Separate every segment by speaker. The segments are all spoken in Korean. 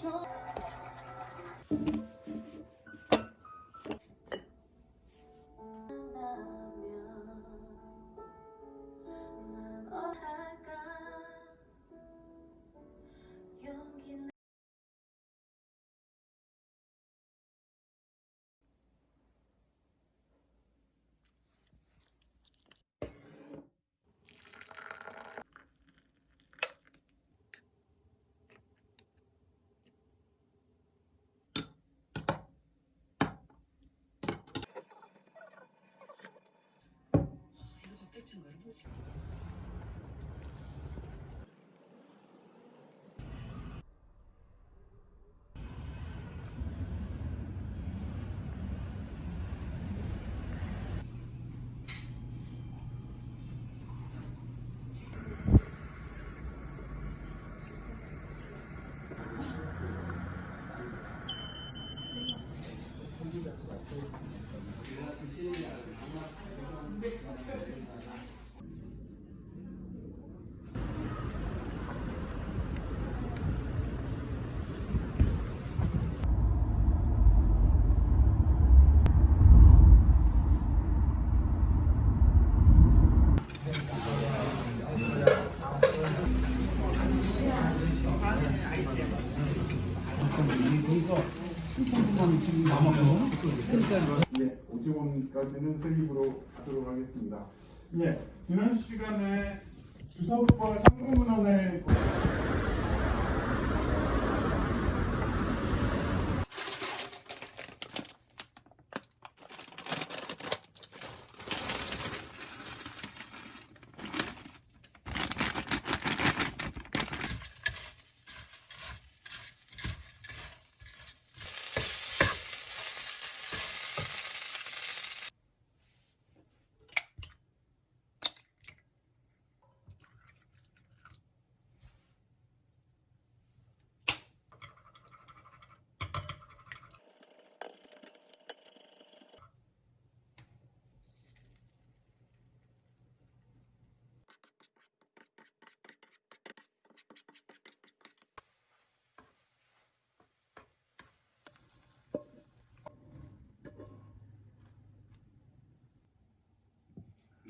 Speaker 1: show.
Speaker 2: 자전거를 못 사. Thank you.
Speaker 3: 예, 오직원까 지는 세입으로 하도록 하겠습니다. 예, 지난 시간에 주석과 상공문헌의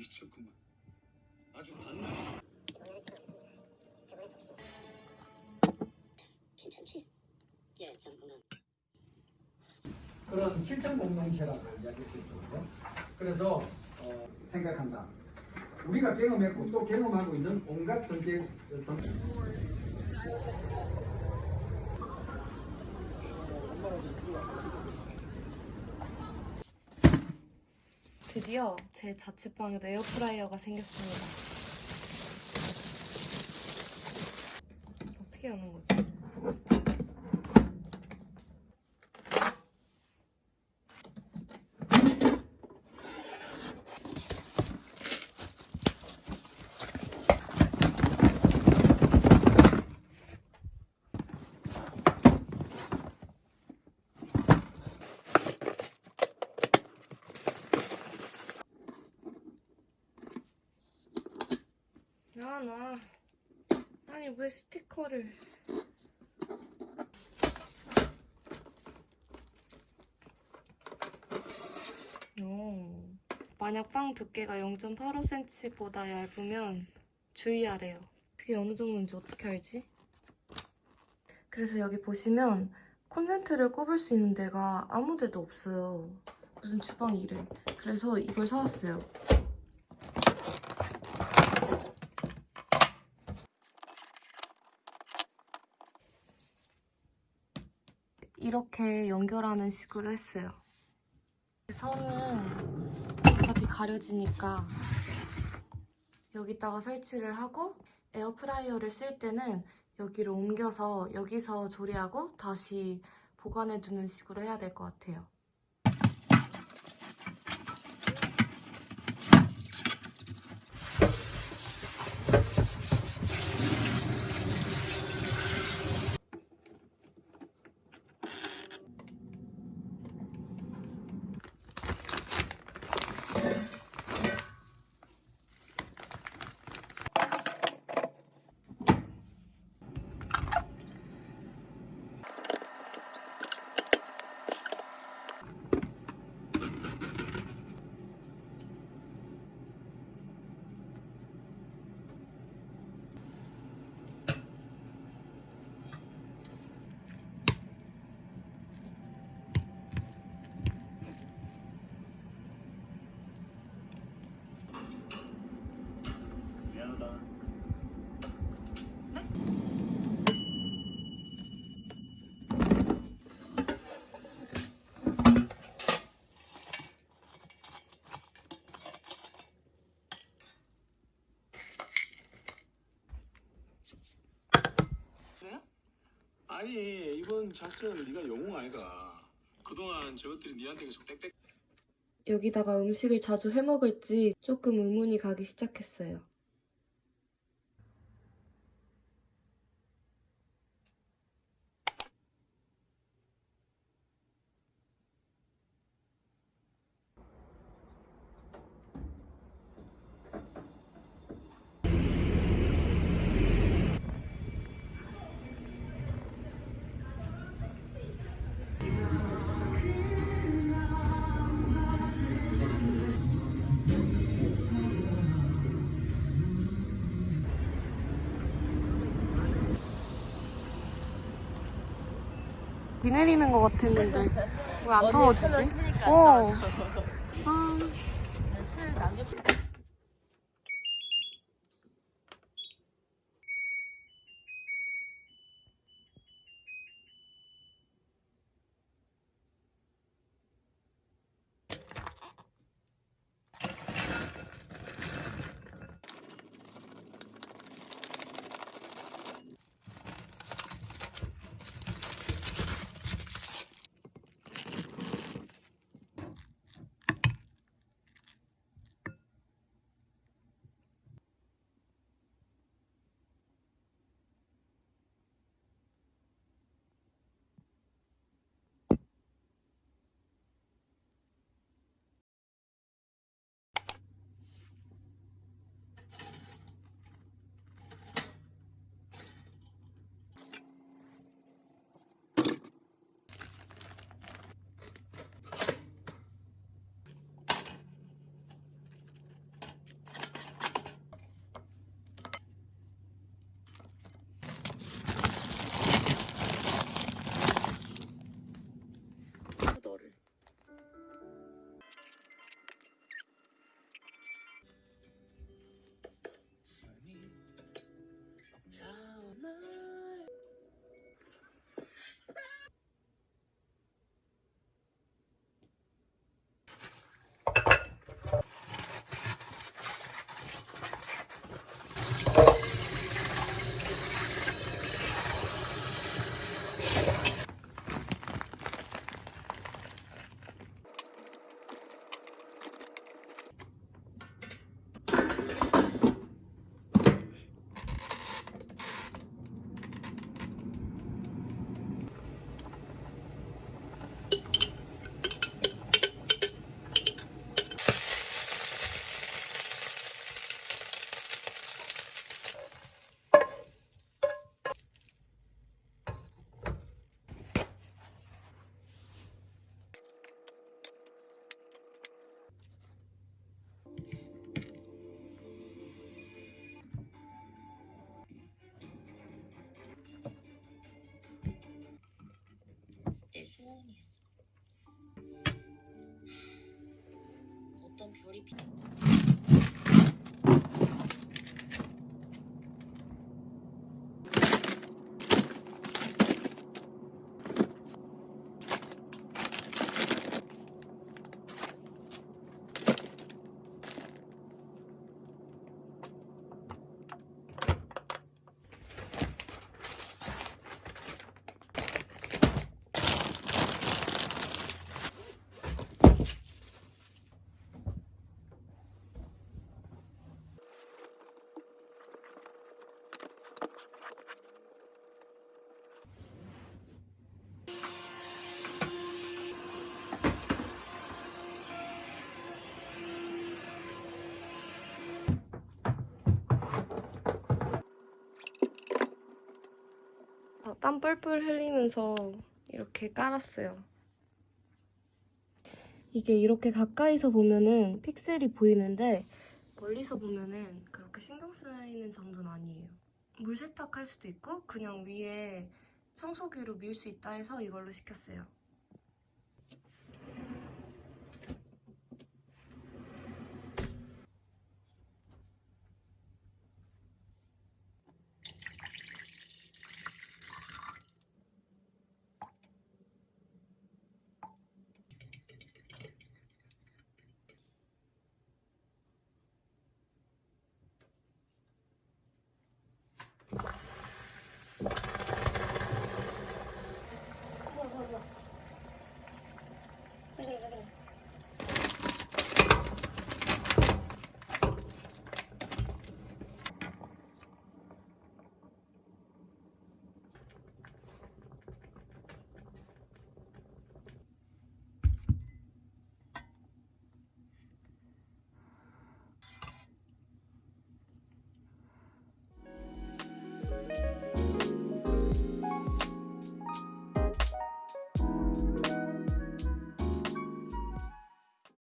Speaker 4: 미쳤구만. 아주.
Speaker 5: 괜찮지? 예, 건강.
Speaker 6: 그런 실천 공동체라고 이야기했겠죠. 그죠? 그래서 어, 생각한다. 우리가 경험했고 또 경험하고 있는 온갖 성격 성
Speaker 7: 드디어 제 자취방에도 에어프라이어가 생겼습니다. 어떻게 여는 거지? 야, 나. 아니, 왜 스티커를. 오. 만약 빵 두께가 0.85cm보다 얇으면 주의하래요. 그게 어느 정도인지 어떻게 알지? 그래서 여기 보시면 콘센트를 꼽을 수 있는 데가 아무 데도 없어요. 무슨 주방이 이래. 그래서 이걸 사왔어요. 이렇게 연결하는 식으로 했어요. 선은 어차피 가려지니까 여기다가 설치를 하고 에어프라이어를 쓸 때는 여기로 옮겨서 여기서 조리하고 다시 보관해두는 식으로 해야 될 것 같아요.
Speaker 8: 이번 작전 네가 영웅 아이가 그동안 저것들이 니한테 계속 빽빽
Speaker 7: 여기다가 음식을 자주 해먹을지 조금 의문이 가기 시작했어요. 비 내리는 것 같았는데 왜 안 더워지지? 어. 아.
Speaker 5: 내 소원이야. 어떤 별이 비...
Speaker 7: 땀 뻘뻘 흘리면서 이렇게 깔았어요. 이게 이렇게 가까이서 보면은 픽셀이 보이는데 멀리서 보면은 그렇게 신경 쓰이는 정도는 아니에요. 물 세탁할 수도 있고 그냥 위에 청소기로 밀 수 있다 해서 이걸로 시켰어요.